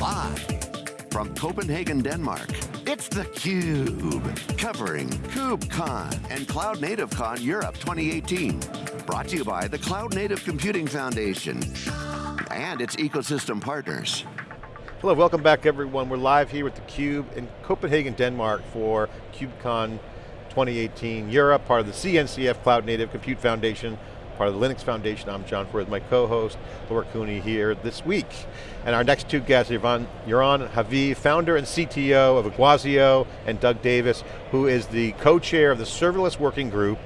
Live from Copenhagen, Denmark, it's theCUBE, covering KubeCon and Cloud Native Con Europe 2018. Brought to you by the Cloud Native Computing Foundation and its ecosystem partners. Hello, welcome back everyone. We're live here with theCUBE in Copenhagen, Denmark for KubeCon 2018 Europe, part of the CNCF Cloud Native Compute Foundation, part of the Linux Foundation. I'm John Furrier, my co-host, Lauren Cooney here this week. And our next two guests are Yaron Haviv, founder and CTO of Iguazio, and Doug Davis, who is the co-chair of the Serverless Working Group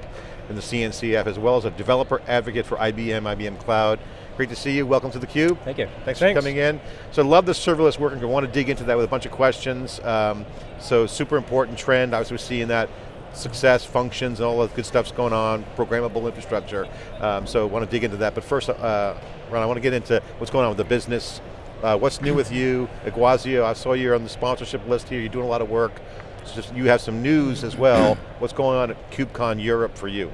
in the CNCF, as well as a developer advocate for IBM, IBM Cloud. Great to see you, welcome to theCUBE. Thank you. Thanks, Thanks, for coming in. So love the serverless working group. I want to dig into that with a bunch of questions. Um, so super important trend, I was seeing that success, functions, and all the good stuff's going on, programmable infrastructure. Um, so I want to dig into that. But first, uh, Ron, I want to get into what's going on with the business. Uh, what's new with you? Iguazio, I saw you're on the sponsorship list here, you're doing a lot of work. Just you have some news as well. what's going on at KubeCon Europe for you?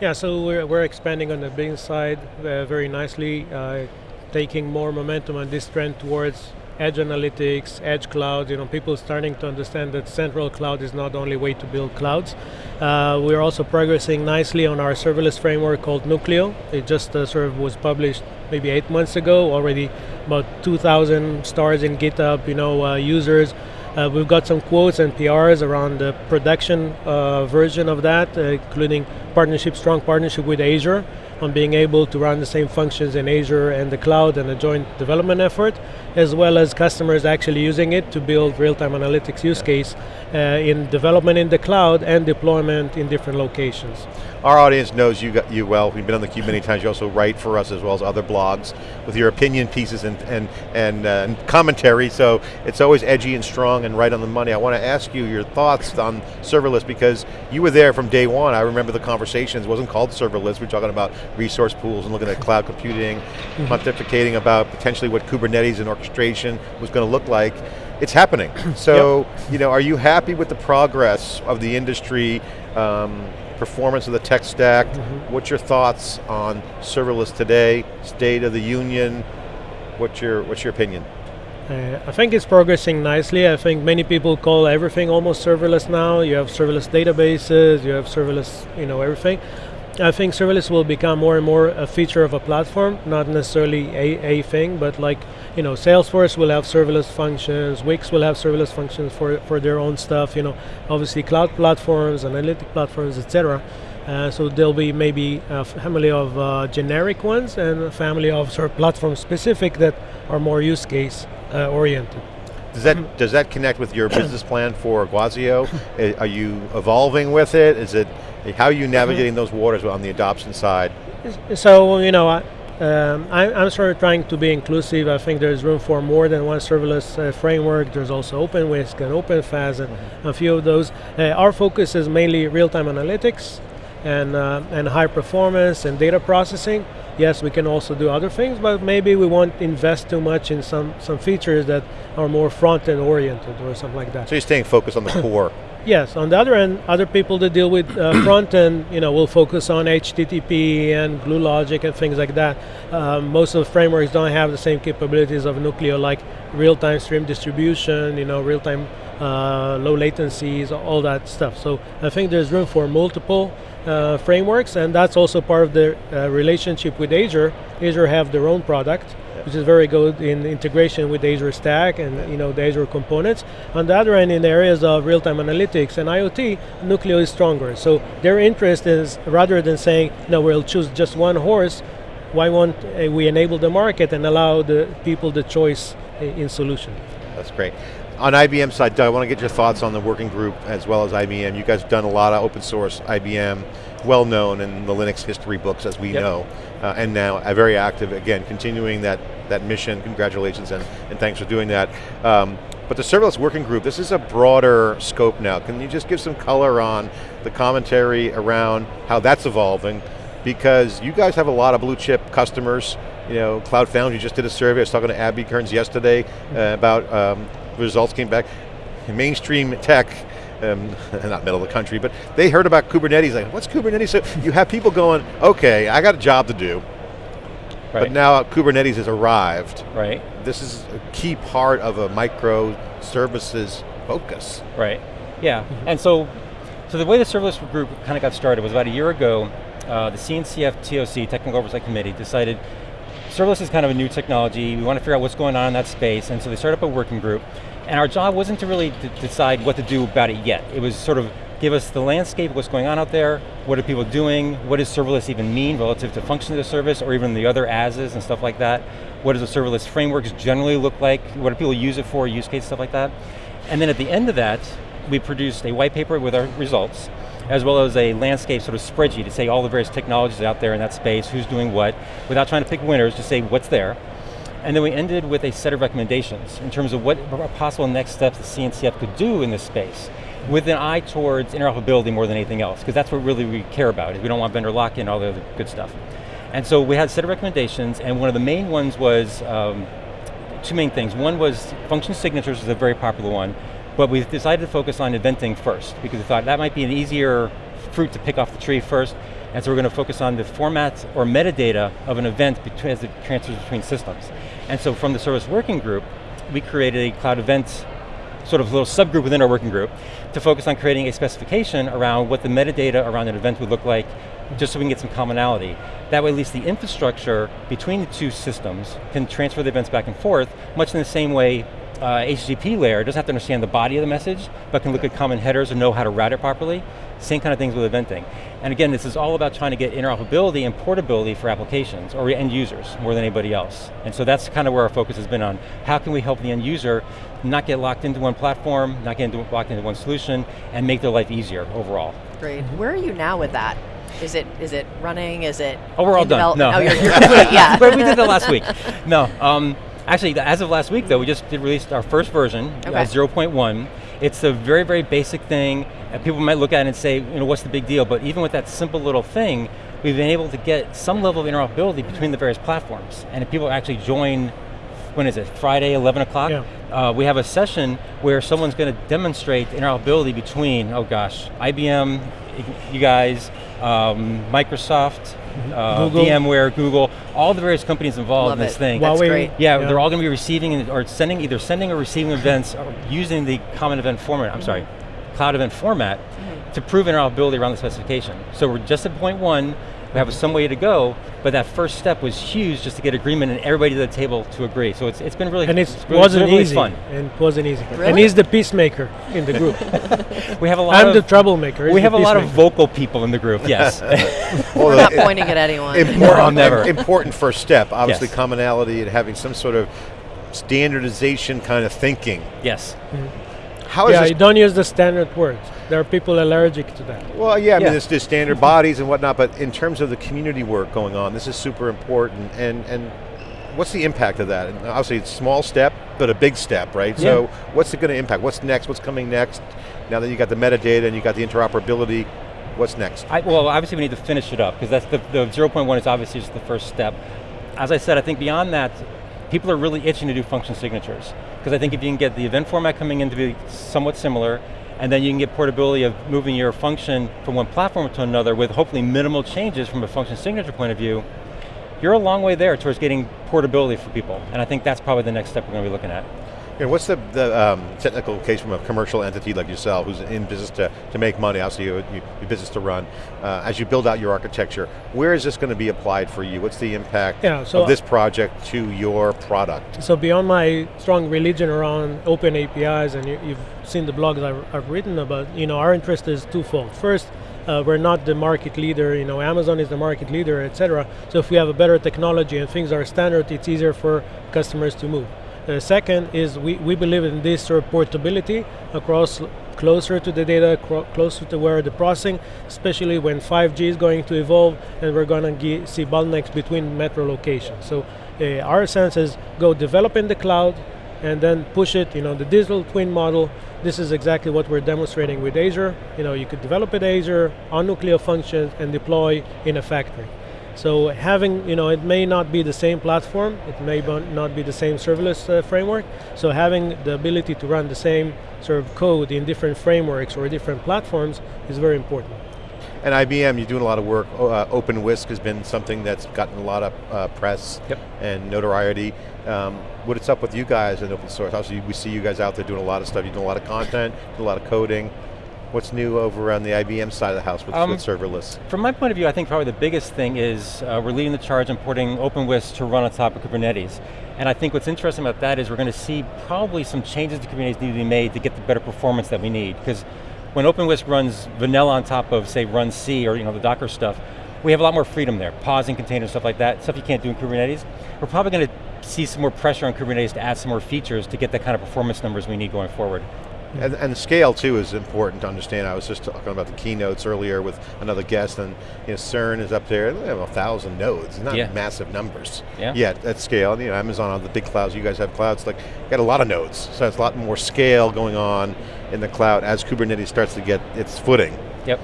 Yeah, so we're, we're expanding on the business side uh, very nicely, uh, taking more momentum on this trend towards edge analytics, edge cloud, you know, people starting to understand that central cloud is not the only way to build clouds. Uh, we're also progressing nicely on our serverless framework called Nuclio. It just uh, sort of was published maybe eight months ago, already about 2,000 stars in GitHub, you know, uh, users. Uh, we've got some quotes and PRs around the production uh, version of that, uh, including partnership, strong partnership with Azure on being able to run the same functions in Azure and the cloud and a joint development effort, as well as customers actually using it to build real-time analytics use case uh, in development in the cloud and deployment in different locations. Our audience knows you, got, you well, we've been on the Cube many times, you also write for us as well as other blogs with your opinion pieces and, and, and, uh, and commentary, so it's always edgy and strong and right on the money. I want to ask you your thoughts on serverless because you were there from day one, I remember the conversations, it wasn't called serverless, we were talking about resource pools and looking at cloud computing, mm-hmm. pontificating about potentially what Kubernetes and orchestration was going to look like. It's happening. So, yep. you know, are you happy with the progress of the industry, um, performance of the tech stack? Mm -hmm. What's your thoughts on serverless today, state of the union? What's your, what's your opinion? Uh, I think it's progressing nicely. I think many people call everything almost serverless now. You have serverless databases, you have serverless, you know, everything. I think serverless will become more and more a feature of a platform, not necessarily a, a thing, but like, you know, Salesforce will have serverless functions, Wix will have serverless functions for, for their own stuff, you know, obviously cloud platforms, analytic platforms, etc. Uh, so there'll be maybe a family of uh, generic ones and a family of sort of platform specific that are more use case uh, oriented. Does that, does that connect with your business plan for Iguazio? are you evolving with it? Is it how are you navigating those waters on the adoption side? So, you know, I, um, I, am sort of trying to be inclusive. I think there's room for more than one serverless uh, framework. There's also OpenWhisk and OpenFaaS and mm -hmm. a few of those. Uh, our focus is mainly real-time analytics and, uh, and high performance and data processing. Yes, we can also do other things, but maybe we won't invest too much in some, some features that are more front-end oriented or something like that. So you're staying focused on the core. Yes, on the other end, other people that deal with uh, front end, you know, will focus on HTTP and glue logic and things like that. Um, most of the frameworks don't have the same capabilities of Nuclio, like real-time stream distribution, you know, real-time uh, low latencies, all that stuff. So I think there's room for multiple uh, frameworks, and that's also part of the uh, relationship with Azure. Azure have their own product, which is very good in integration with Azure Stack and you know the Azure components. On the other end, in the areas of real-time analytics and IoT, Nuclio is stronger. So their interest is, rather than saying, no, we'll choose just one horse, why won't uh, we enable the market and allow the people the choice in solution? That's great. On IBM side, Doug, I want to get your thoughts on the working group as well as IBM. You guys have done a lot of open source IBM, well known in the Linux history books as we yep. know, uh, and now uh, very active, again, continuing that that mission. Congratulations and, and thanks for doing that. Um, but the serverless working group, this is a broader scope now. Can you just give some color on the commentary around how that's evolving? Because you guys have a lot of blue chip customers. You know, Cloud Foundry just did a survey. I was talking to Abby Kearns yesterday uh, about um, results came back. Mainstream tech, um, not middle of the country, but they heard about Kubernetes, like, what's Kubernetes? So you have people going, okay, I got a job to do. Right. But now Kubernetes has arrived. Right. this is a key part of a microservices focus. Right, yeah, mm -hmm. and so, so the way the serverless group kind of got started was about a year ago, uh, the CNCF TOC, Technical Oversight Committee, decided serverless is kind of a new technology, we want to figure out what's going on in that space, and so they started up a working group, and our job wasn't to really decide what to do about it yet. It was sort of give us the landscape, what's going on out there, what are people doing, what does serverless even mean relative to function of the service, or even the other ASs and stuff like that. What does the serverless frameworks generally look like? What do people use it for, use case, stuff like that. And then at the end of that, we produced a white paper with our results, as well as a landscape sort of spreadsheet to say all the various technologies out there in that space, who's doing what, without trying to pick winners, just say what's there. And then we ended with a set of recommendations in terms of what possible next steps the CNCF could do in this space with an eye towards interoperability more than anything else, because that's what really we care about, is we don't want vendor lock-in and all the other good stuff. And so we had a set of recommendations, and one of the main ones was um, two main things. One was function signatures is a very popular one, but we decided to focus on eventing first, because we thought that might be an easier fruit to pick off the tree first, and so we're going to focus on the format or metadata of an event as it transfers between systems. And so from the service working group, we created a cloud events sort of little subgroup within our working group to focus on creating a specification around what the metadata around an event would look like, just so we can get some commonality. That way at least the infrastructure between the two systems can transfer the events back and forth, much in the same way uh, HTTP layer doesn't have to understand the body of the message, but can look at common headers and know how to route it properly. Same kind of things with eventing. And again, this is all about trying to get interoperability and portability for applications, or end users, more than anybody else. And so that's kind of where our focus has been on. How can we help the end user not get locked into one platform, not get into, locked into one solution, and make their life easier overall. Great, where are you now with that? Is it is it running? Is it? Oh, we're all done. No, oh, you're, you're complete. Yeah, we did that last week. No, um, actually, as of last week though, we just did release our first version, okay. uh, 0.1. It's a very very basic thing. And people might look at it and say, you know, what's the big deal? But even with that simple little thing, we've been able to get some level of interoperability between the various platforms. And if people actually join when is it, Friday, 11 o'clock? Yeah. Uh, we have a session where someone's going to demonstrate interoperability between, oh gosh, IBM, you guys, um, Microsoft. Uh, Google. VMware, Google, all the various companies involved Love in this it. thing. That's great. Yeah, yeah, they're all going to be receiving or sending, either sending or receiving events or using the common event format, I'm sorry, cloud event format mm -hmm. to prove interoperability around the specification. So we're just at point one, we have some way to go, but that first step was huge just to get agreement and everybody to the table to agree. So it's, it's been really And it really, wasn't really easy. fun. And it wasn't easy. Really? And he's the peacemaker in the group. we have a lot I'm of, the troublemaker. We have a lot of vocal people in the group, yes. well, We're not pointing at anyone. Important, never. important first step, obviously yes. commonality and having some sort of standardization kind of thinking. Yes. Mm -hmm. How is yeah, you don't use the standard words there are people allergic to that. Well, yeah, I mean, there's, there's standard bodies and whatnot, but in terms of the community work going on, this is super important, and, and what's the impact of that? And obviously it's a small step, but a big step, right? Yeah. So what's it going to impact? What's next? What's coming next? Now that you got the metadata and you got the interoperability, what's next? I, well, obviously we need to finish it up, because that's the, the 0.1 is obviously just the first step. As I said, I think beyond that, people are really itching to do function signatures. Because I think if you can get the event format coming in to be somewhat similar, and then you can get portability of moving your function from one platform to another with hopefully minimal changes from a function signature point of view, you're a long way there towards getting portability for people. And I think that's probably the next step we're going to be looking at. And what's the, the um, technical case from a commercial entity like yourself who's in business to, to make money, obviously you, you, you business to run, uh, as you build out your architecture, where is this going to be applied for you? What's the impact yeah, so of this project to your product? So beyond my strong religion around open APIs, and you, have seen the blogs I've, I've, written about, you know, our interest is twofold. First, uh, we're not the market leader, you know, Amazon is the market leader, etc. So if we have a better technology and things are standard, it's easier for customers to move. Uh, second is we, we believe in this portability across closer to the data, closer to where the processing, especially when 5G is going to evolve and we're going to see bottlenecks between metro locations. So uh, our sense is go develop in the cloud and then push it, you know, the digital twin model. This is exactly what we're demonstrating with Azure. You know, you could develop in Azure on Nuclio functions and deploy in a factory. So having, you know, it may not be the same platform, it may not be the same serverless uh, framework, so having the ability to run the same sort of code in different frameworks or different platforms is very important. And IBM, you're doing a lot of work. Uh, OpenWhisk has been something that's gotten a lot of uh, press Yep. and notoriety. Um, what's up with you guys in open source? Obviously, we see you guys out there doing a lot of stuff. You're doing a lot of content, doing a lot of coding. What's new over on the IBM side of the house with, Um, with serverless? From my point of view, I think probably the biggest thing is uh, we're leading the charge on porting OpenWhisk to run on top of Kubernetes. And I think what's interesting about that is we're going to see probably some changes to Kubernetes need to be made to get the better performance that we need. Because when OpenWhisk runs vanilla on top of, say, runC or you know the Docker stuff, we have a lot more freedom there, pausing containers, stuff like that, stuff you can't do in Kubernetes. We're probably going to see some more pressure on Kubernetes to add some more features to get the kind of performance numbers we need going forward. And, and scale too is important to understand. I was just talking about the keynotes earlier with another guest, and you know, CERN is up there. They have a thousand nodes, not Yeah. massive numbers. Yeah. Yet at scale, and, you know, Amazon on the big clouds. You guys have clouds like got a lot of nodes, so it's a lot more scale going on in the cloud as Kubernetes starts to get its footing. Yep.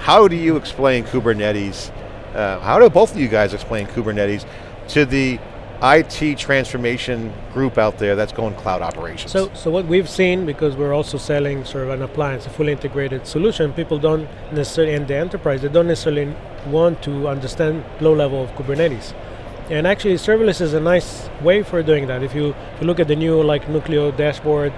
How do you explain Kubernetes? Uh, how do both of you guys explain Kubernetes to the IT transformation group out there that's going cloud operations? So, so what we've seen, because we're also selling sort of an appliance, a fully integrated solution, people don't necessarily, in the enterprise, they don't necessarily want to understand low level of Kubernetes. And actually, serverless is a nice way for doing that. If you, if you look at the new like Nuclio dashboard,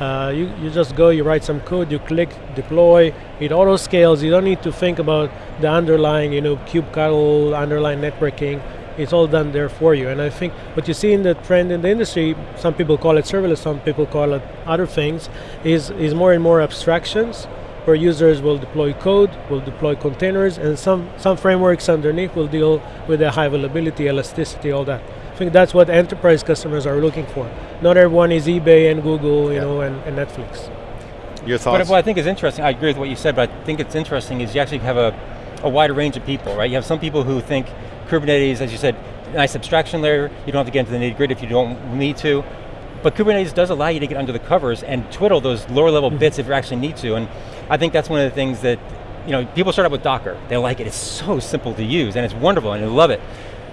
uh, you, you just go, you write some code, you click deploy, it auto scales. You don't need to think about the underlying, you know, kubectl, underlying networking. It's all done there for you. And I think what you see in the trend in the industry, some people call it serverless, some people call it other things, is, is more and more abstractions where users will deploy code, will deploy containers, and some, some frameworks underneath will deal with the high availability, elasticity, all that. I think that's what enterprise customers are looking for. Not everyone is eBay and Google, you Yeah. know, and, and Netflix. Your thoughts. But what I think is interesting, I agree with what you said, but I think it's interesting is you actually have a, a wide range of people, right? You have some people who think Kubernetes, as you said, nice abstraction layer, you don't have to get into the nitty gritty if you don't need to, but Kubernetes does allow you to get under the covers and twiddle those lower level mm-hmm. bits if you actually need to, and I think that's one of the things that, you know, people start out with Docker, they like it, it's so simple to use, and it's wonderful, and they love it,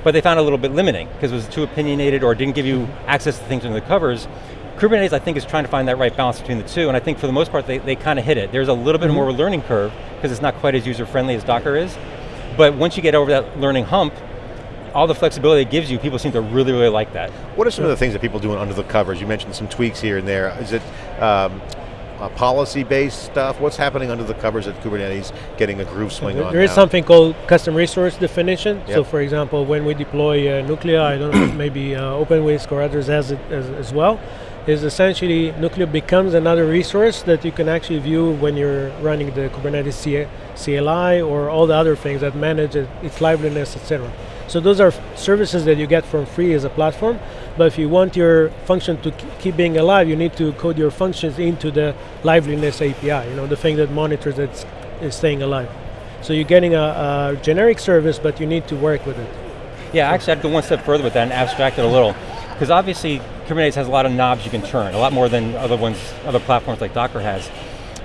but they found it a little bit limiting, because it was too opinionated or didn't give you mm-hmm. access to things under the covers, Kubernetes, I think, is trying to find that right balance between the two, and I think for the most part, they, they kind of hit it. There's a little bit mm-hmm. more of a learning curve, because it's not quite as user-friendly as Docker is, but once you get over that learning hump, all the flexibility it gives you, people seem to really, really like that. What are some of the things that people doing under the covers? You mentioned some tweaks here and there. Is it um, uh, policy-based stuff? What's happening under the covers at Kubernetes getting a groove swing There- on there is now? something called custom resource definition. So for example, when we deploy uh, Nuclio, I don't know, maybe uh, OpenWhisk or others has it as, as well, is essentially Nuclio becomes another resource that you can actually view when you're running the Kubernetes CLI or all the other things that manage it, its liveliness, etc. So those are services that you get from free as a platform. But if you want your function to keep being alive, you need to code your functions into the liveliness API. You know, the thing that monitors that it's, staying alive. So you're getting a, a generic service, but you need to work with it. Yeah, actually I'd go one step further with that and abstract it a little. Because obviously Kubernetes has a lot of knobs you can turn, a lot more than other ones, other platforms like Docker has.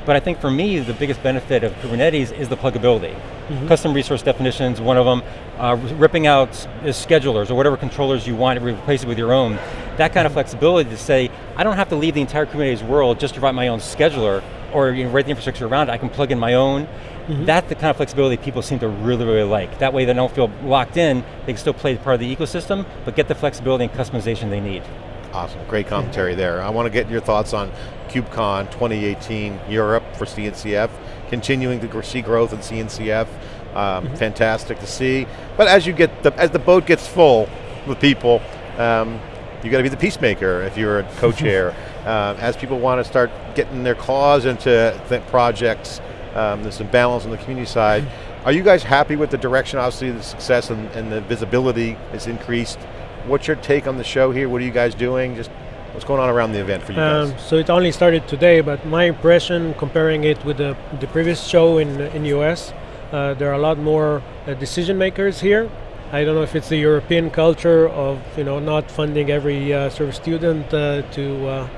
But I think for me, the biggest benefit of Kubernetes is the pluggability. Mm-hmm. Custom resource definitions, one of them, uh, ripping out schedulers or whatever controllers you want, replace it with your own. That kind of mm-hmm. flexibility to say, I don't have to leave the entire Kubernetes world just to write my own scheduler or you know, write the infrastructure around it, I can plug in my own. Mm-hmm. That's the kind of flexibility people seem to really, really like. That way they don't feel locked in, they can still play part of the ecosystem, but get the flexibility and customization they need. Awesome, great commentary there. I want to get your thoughts on KubeCon 2018 Europe for CNCF, continuing to see growth in CNCF. Um, Fantastic to see. But as you get the, as the boat gets full with people, um, you got to be the peacemaker if you're a co-chair. um, as people want to start getting their claws into projects, um, there's some balance on the community side. Are you guys happy with the direction? Obviously, the success and, and the visibility is increased. What's your take on the show here? What are you guys doing? Just what's going on around the event for you Um, guys? so it only started today, but my impression, comparing it with the, the previous show in in US, uh, there are a lot more uh, decision makers here. I don't know if it's the European culture of you know not funding every uh, sort of student uh, to uh,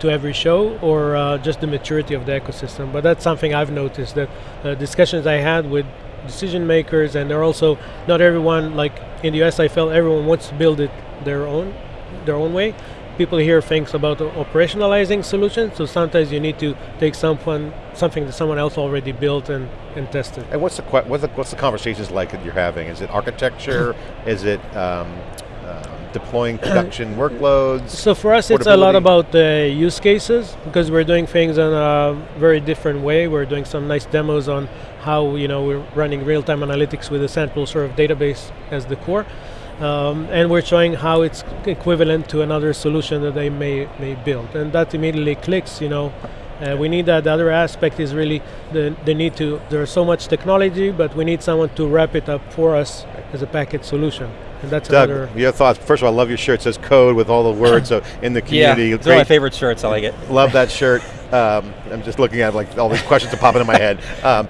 to every show, or uh, just the maturity of the ecosystem. But that's something I've noticed that uh, discussions I had with decision makers, and they're also not everyone like in the US. I felt everyone wants to build it their own their own way people here think about operationalizing solutions, so sometimes you need to take someone, something that someone else already built and, and tested. And what's the, what's the what's the conversations like that you're having? Is it architecture? Is it um, uh, deploying production workloads? So for us, it's a lot about uh, use cases because we're doing things in a very different way. We're doing some nice demos on how you know we're running real-time analytics with a central sort of database as the core, um, and we're showing how it's equivalent to another solution that they may may build, and that immediately clicks. You know. Uh, we need that. The other aspect is really the, the need to. There's so much technology, but we need someone to wrap it up for us as a package solution, that's Doug, another. your thoughts? First of all, I love your shirt. It says code with all the words so in the community. Yeah, it's one of my favorite shirts, I like it. Love that shirt. Um, I'm just looking at like all these questions are popping in my head. Um,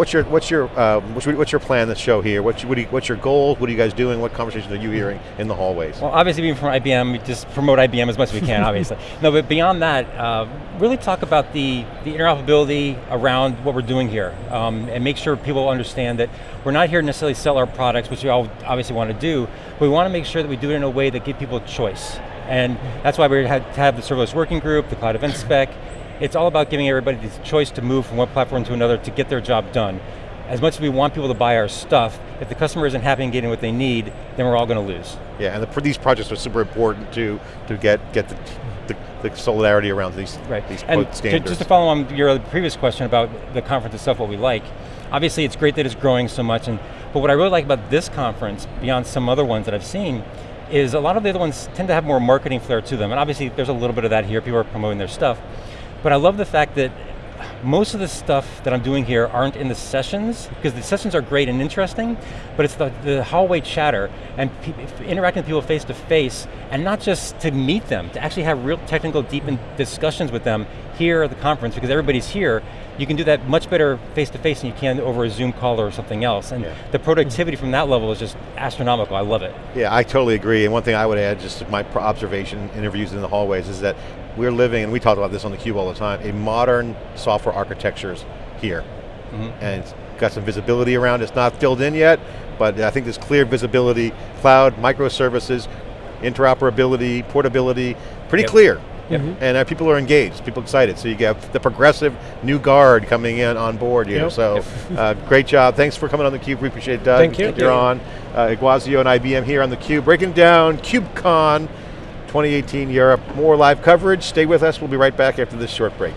what's your what's your uh, what's, what's your plan to show here? What's, what you, what's your goals? What are you guys doing? What conversations are you hearing in the hallways? Well, obviously being from IBM, we just promote IBM as much as we can, obviously. No, but beyond that, uh, really talk about the, the interoperability around what we're doing here, um, and make sure people understand that we're not here to necessarily sell our products, which we all obviously want to do, but we want to make sure that we do it in a way that give people choice. And that's why we had to have the serverless working group, the cloud event spec. It's all about giving everybody the choice to move from one platform to another to get their job done. As much as we want people to buy our stuff, if the customer isn't happy and getting what they need, then we're all going to lose. Yeah, and the, these projects are super important to to get get the, the, the solidarity around these Right. these and to- standards. just to follow on your previous question about the conference itself, what we like, obviously it's great that it's growing so much, and but what I really like about this conference, beyond some other ones that I've seen, is a lot of the other ones tend to have more marketing flair to them, and obviously there's a little bit of that here, people are promoting their stuff, but I love the fact that most of the stuff that I'm doing here aren't in the sessions, because the sessions are great and interesting, but it's the, the hallway chatter and interacting with people face to face, and not just to meet them, to actually have real technical, deep discussions with them here at the conference, because everybody's here. You can do that much better face to face than you can over a Zoom call or something else. And Yeah. the productivity from that level is just astronomical, I love it. Yeah, I totally agree. And one thing I would add, just my observation, interviews in the hallways, is that we're living, and we talk about this on the cube all the time, a modern software architectures here. And it's got some visibility around, it's not filled in yet, but I think there's clear visibility, cloud, microservices, interoperability, portability, pretty Yep. clear. Yep. And uh, people are engaged, people excited. So you get the progressive new guard coming in on board here. Yep. So uh, great job. Thanks for coming on theCUBE, we appreciate it, Doug. Thank you. Yaron. Uh, Iguazio and IBM here on theCUBE, breaking down KubeCon 2018 Europe. More live coverage, stay with us, we'll be right back after this short break.